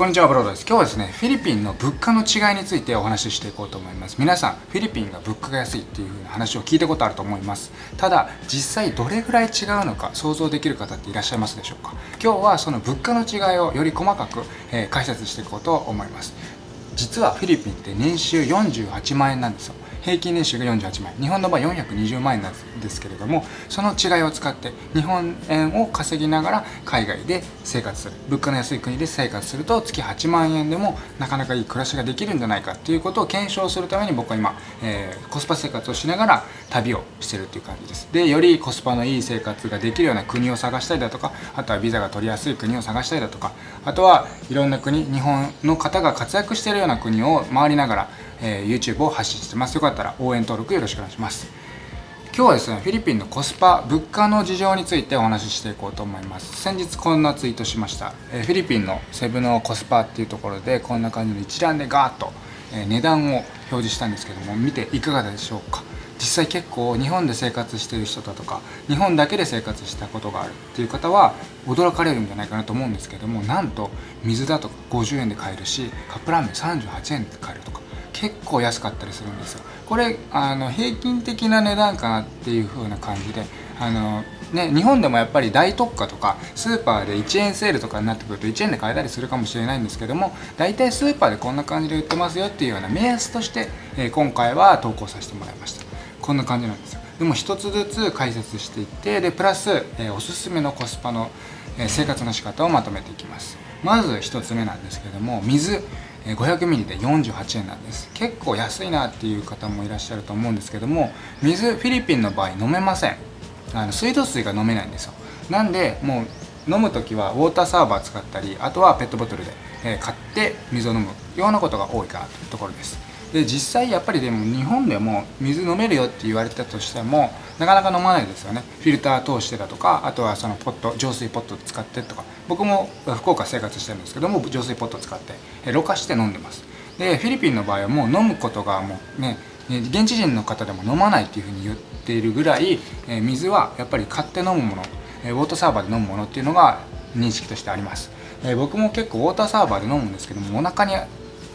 こんにちはブロードです。今日はですねフィリピンの物価の違いについてお話ししていこうと思います。皆さんフィリピンが物価が安いっていう風な話を聞いたことあると思います。ただ実際どれぐらい違うのか想像できる方っていらっしゃいますでしょうか？今日はその物価の違いをより細かく、えー、解説していこうと思います。実はフィリピンって年収48万円なんですよ。平均年収が48万円。日本の場合420万円なんですけれどもその違いを使って日本円を稼ぎながら海外で生活する。物価の安い国で生活すると月8万円でもなかなかいい暮らしができるんじゃないかっていうことを検証するために僕は今、えー、コスパ生活をしながら旅をしてるっていう感じです。でよりコスパのいい生活ができるような国を探したりだとかあとはビザが取りやすい国を探したりだとかあとはいろんな国日本の方が活躍してるような国を回りながらえー、YouTube を発信してます。よかったら応援登録よろしくお願いします。今日はですねフィリピンのコスパ物価の事情についてお話ししていこうと思います。先日こんなツイートしました、え、フィリピンのセブのコスパっていうところでこんな感じの一覧でガーッと、え、値段を表示したんですけども見ていかがでしょうか。実際結構日本で生活してる人だとか日本だけで生活したことがあるっていう方は驚かれるんじゃないかなと思うんですけどもなんと水だとか50円で買えるしカップラーメン38円で買えるとか結構安かったりするんですよ。これあの平均的な値段かなっていう風な感じであのね、日本でもやっぱり大特価とかスーパーで1円セールとかになってくると1円で買えたりするかもしれないんですけども大体スーパーでこんな感じで売ってますよっていうような目安として、え、今回は投稿させてもらいました。こんな感じなんですよ。でも一つずつ解説していってでプラス、えー、おすすめのコスパの、えー、生活の仕方をまとめていきます。まず1つ目なんですけども水 500ml で48円なんです。結構安いなっていう方もいらっしゃると思うんですけども水フィリピンの場合飲めません。あの水道水が飲めないんですよ。なんでもう飲む時はウォーターサーバー使ったりあとはペットボトルで買って水を飲むようなことが多いかなというところです。で実際やっぱりでも日本でも水飲めるよって言われたとしてもなかなか飲まないですよね。フィルター通してだとかあとはそのポット浄水ポット使ってとか。僕も福岡生活してるんですけども浄水ポット使ってろ過して飲んでます。でフィリピンの場合はもう飲むことがもうね現地人の方でも飲まないっていうふうに言っているぐらい水はやっぱり買って飲むものウォーターサーバーで飲むものっていうのが認識としてあります。僕も結構ウォーターサーバーで飲むんですけどもお腹に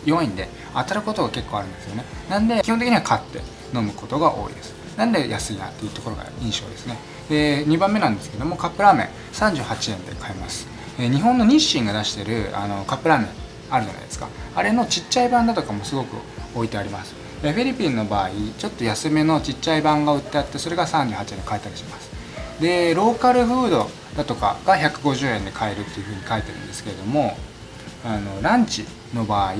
弱いんで当たることが結構あるんですよね。なんで基本的には買って飲むことが多いです。なんで安いなっていうところが印象ですね。で2番目なんですけどもカップラーメン38円で買えます。日本の日清が出してるあのカップラーメンあるじゃないですか。あれのちっちゃい版だとかもすごく置いてあります。フィリピンの場合ちょっと安めのちっちゃい版が売ってあってそれが38円で買えたりします。でローカルフードだとかが150円で買えるっていうふうに書いてるんですけれどもあのランチの場合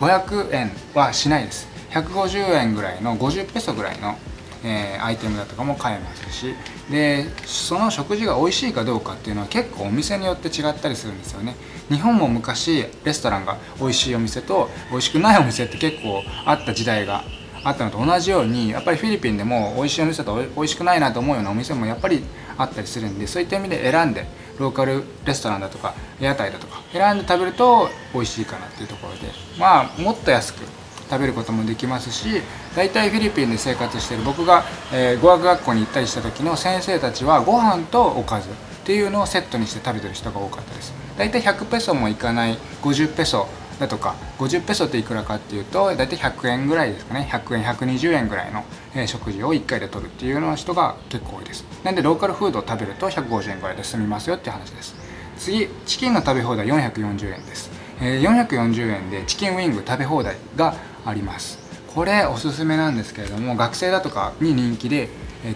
500円はしないです。150円ぐらいの50ペソぐらいの、えー、アイテムだとかも買えますし。でその食事が美味しいかどうかっていうのは結構お店によって違ったりするんですよね。日本も昔レストランが美味しいお店と美味しくないお店って結構あった時代があったのと同じようにやっぱりフィリピンでも美味しいお店と美味しくないなと思うようなお店もやっぱりあったりするんでそういった意味で選んでローカルレストランだとか屋台だとか選んで食べると美味しいかなっていうところでまあもっと安く食べることもできますし大体フィリピンで生活してる僕が、えー、語学学校に行ったりした時の先生たちはご飯とおかずっていうのをセットにして食べてる人が多かったです。大体100ペソもいかない50ペソだとか50ペソっていくらかっていうと大体100円ぐらいですかね。100円120円ぐらいの、食事を1回で取るっていうような人が結構多いです。なんでローカルフードを食べると150円ぐらいで済みますよっていう話です。次チキンの食べ放題440円です、えー、440円でチキンウィング食べ放題があります。これおすすめなんですけれども学生だとかに人気で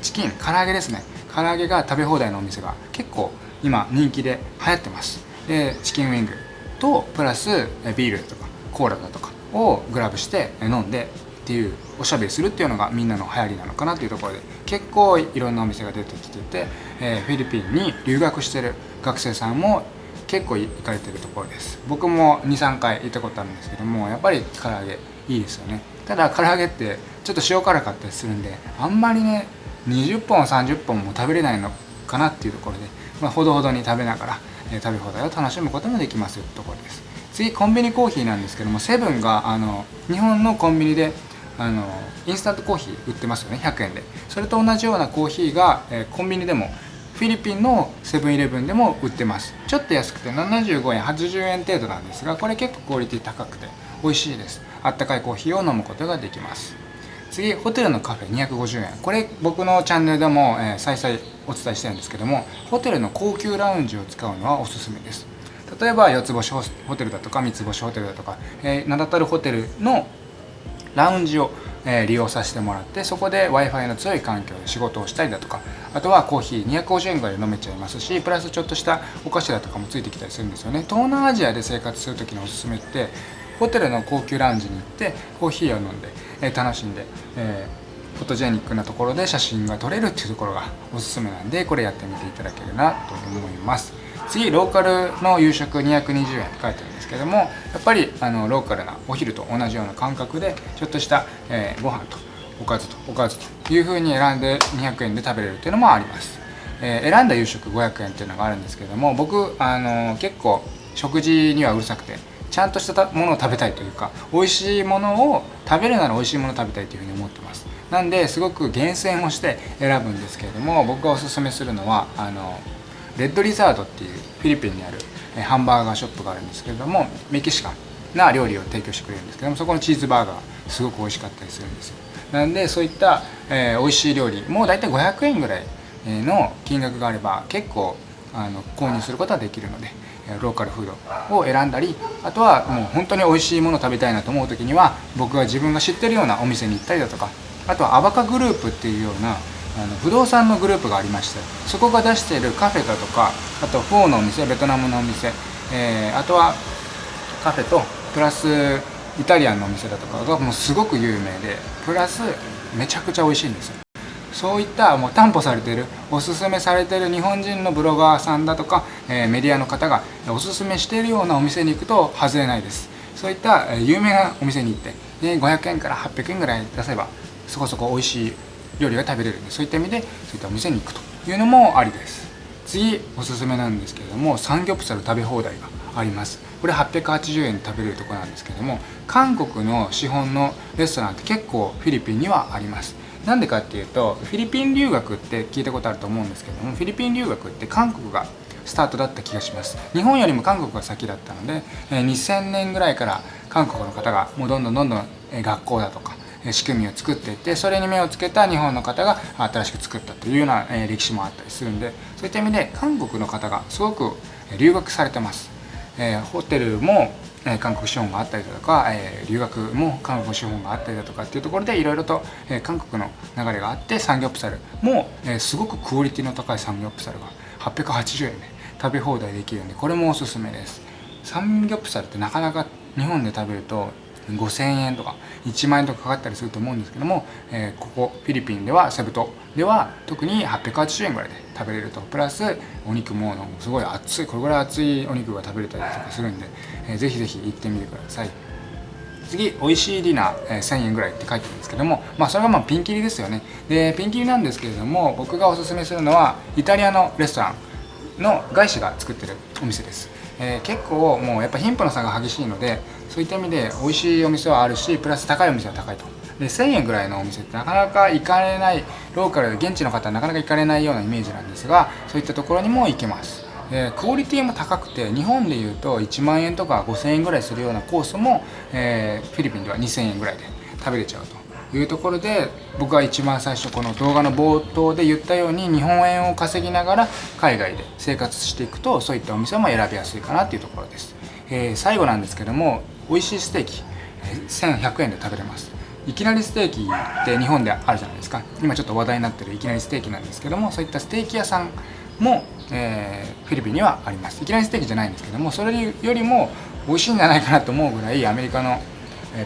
チキン唐揚げですね。唐揚げが食べ放題のお店が結構今人気で流行ってます。でチキンウィング。とプラスビールとかコーラだとかをグラブして飲んでっていうおしゃべりするっていうのがみんなの流行りなのかなというところで結構いろんなお店が出てきてて、えー、フィリピンに留学してる学生さんも結構行かれてるところです。僕も23回行ったことあるんですけどもやっぱり唐揚げいいですよね。ただ唐揚げってちょっと塩辛かったりするんであんまりね20本30本も食べれないのかなっていうところで、まあ、ほどほどに食べながらえ食べ放題を楽しむこともできますよってところです。次コンビニコーヒーなんですけどもセブンがあの日本のコンビニであのインスタントコーヒー売ってますよね100円で。それと同じようなコーヒーが、えコンビニでもフィリピンのセブンイレブンでも売ってます。ちょっと安くて75円80円程度なんですがこれ結構クオリティ高くて美味しいです。あったかいコーヒーを飲むことができます。次ホテルのカフェ250円。これ僕のチャンネルでも、えー、再々お伝えしてるんですけどもホテルの高級ラウンジを使うのはおすすめです。例えば4つ星ホテルだとか3つ星ホテルだとか、えー、名だたるホテルのラウンジをえ利用させてもらってそこで w i f i の強い環境で仕事をしたりだとかあとはコーヒー250円ぐらいで飲めちゃいますしプラスちょっとしたお菓子だとかもついてきたりするんですよね。東南アジアで生活する時のおすすめってホテルの高級ラウンジに行ってコーヒーを飲んで、え楽しんで、えフォトジェニックなところで写真が撮れるっていうところがおすすめなんでこれやってみていただけるなと思います。次ローカルの夕食220円って書いてあるんですけどもやっぱりあのローカルなお昼と同じような感覚でちょっとした、えー、ご飯とおかずとおかずという風に選んで200円で食べれるっていうのもあります、えー、選んだ夕食500円っていうのがあるんですけども僕あの結構食事にはうるさくてちゃんとしたものを食べたいというか美味しいものを食べるなら美味しいものを食べたいというふうに思ってます。なんですごく厳選をして選ぶんですけれども僕がおすすめするのはあのレッドリザードっていうフィリピンにあるハンバーガーショップがあるんですけれどもメキシカンな料理を提供してくれるんですけどもそこのチーズバーガーすごく美味しかったりするんですよ。なんでそういった、えー、美味しい料理もう大体500円ぐらいの金額があれば結構あの購入することはできるのでローカルフードを選んだりあとはもう本当に美味しいもの食べたいなと思う時には僕が自分が知ってるようなお店に行ったりだとかあとはアバカグループっていうようなあの不動産のグループがありましてそこが出しているカフェだとかあとフォーのお店ベトナムのお店、えー、あとはカフェとプラスイタリアンのお店だとかがもうすごく有名でプラスめちゃくちゃ美味しいんですよ。そういったもう担保されてるおすすめされてる日本人のブロガーさんだとか、え、メディアの方がおすすめしているようなお店に行くと外れないです。そういった有名なお店に行ってで500円から800円ぐらい出せばそこそこ美味しい料理が食べれるんでそういった意味でそういったお店に行くというのもありです。次おすすめなんですけれどもサンギョプサル食べ放題があります。これ880円で食べれるとこなんですけども韓国の資本のレストランって結構フィリピンにはあります。なんでかっていうとフィリピン留学って聞いたことあると思うんですけどもフィリピン留学って韓国がスタートだった気がします。日本よりも韓国が先だったので2000年ぐらいから韓国の方がもうどんどんどんどん学校だとか仕組みを作っていってそれに目をつけた日本の方が新しく作ったというような歴史もあったりするんでそういった意味で韓国の方がすごく留学されてます、え、ホテルもえ韓国資本があったりだとか、え留学も韓国資本があったりだとかっていうところでいろいろと、え韓国の流れがあってサンギョプサルも、えすごくクオリティの高いサンギョプサルが880円で食べ放題できるんでこれもおすすめです。サンギョプサルってなかなか日本で食べると5000円とか1万円とかかかったりすると思うんですけども、えー、ここフィリピンではセブ島では特に880円ぐらいで食べれると。プラスお肉もすごい熱いこれぐらい熱いお肉が食べれたりとかするんで、えー、ぜひぜひ行ってみてください。次美味しいディナー、えー、1000円ぐらいって書いてるんですけどもまあそれがまあピンキリですよね。でピンキリなんですけれども僕がおすすめするのはイタリアのレストランの外資が作ってるお店です。えー、結構もうやっぱ貧富の差が激しいのでそういった意味で美味しいお店はあるしプラス高いお店は高いと。で1000円ぐらいのお店ってなかなか行かれないローカルで現地の方はなかなか行かれないようなイメージなんですがそういったところにも行けます。えクオリティも高くて日本でいうと1万円とか5000円ぐらいするようなコースも、えー、フィリピンでは2000円ぐらいで食べれちゃうと。いうところで僕は一番最初この動画の冒頭で言ったように日本円を稼ぎながら海外で生活していくとそういったお店も選びやすいかなっていうところです、えー、最後なんですけども美味しいステーキ1100円で食べれます。いきなりステーキって日本であるじゃないですか。今ちょっと話題になってるいきなりステーキなんですけどもそういったステーキ屋さんも、えー、フィリピンにはあります。いきなりステーキじゃないんですけどもそれよりも美味しいんじゃないかなと思うぐらいアメリカの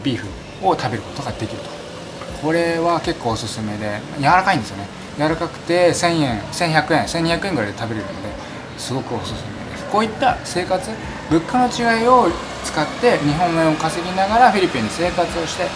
ビーフを食べることができると。これは結構おすすめで柔らかいんですよね。柔らかくて1000円1100円1200円ぐらいで食べれるのですごくおすすめです。こういった生活物価の違いを使って日本円を稼ぎながらフィリピンで生活をして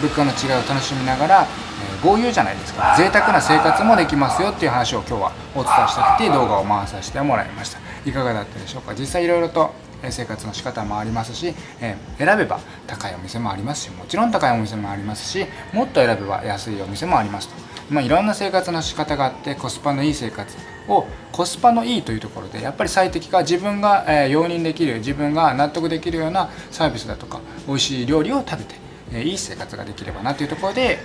物価の違いを楽しみながら、えー、豪遊じゃないですか。贅沢な生活もできますよっていう話を今日はお伝えしたくて動画を回させてもらいました。いかがだったでしょうか。実際いろいろと生活の仕方もありますし、えー、選べば高いお店もありますしもちろん高いお店もありますしもっと選べば安いお店もありますとまあ、いろんな生活の仕方があってコスパのいい生活をコスパのいいというところでやっぱり最適化自分が、え、容認できる自分が納得できるようなサービスだとか美味しい料理を食べて、え、いい生活ができればなというところで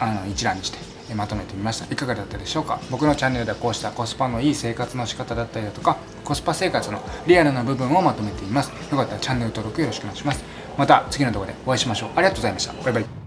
あの一覧にしてまとめてみました。いかがだったでしょうか？僕のチャンネルではこうしたコスパのいい生活の仕方だったりだとかコスパ生活のリアルな部分をまとめています。よかったらチャンネル登録よろしくお願いします。また次の動画でお会いしましょう。ありがとうございました。バイバイ。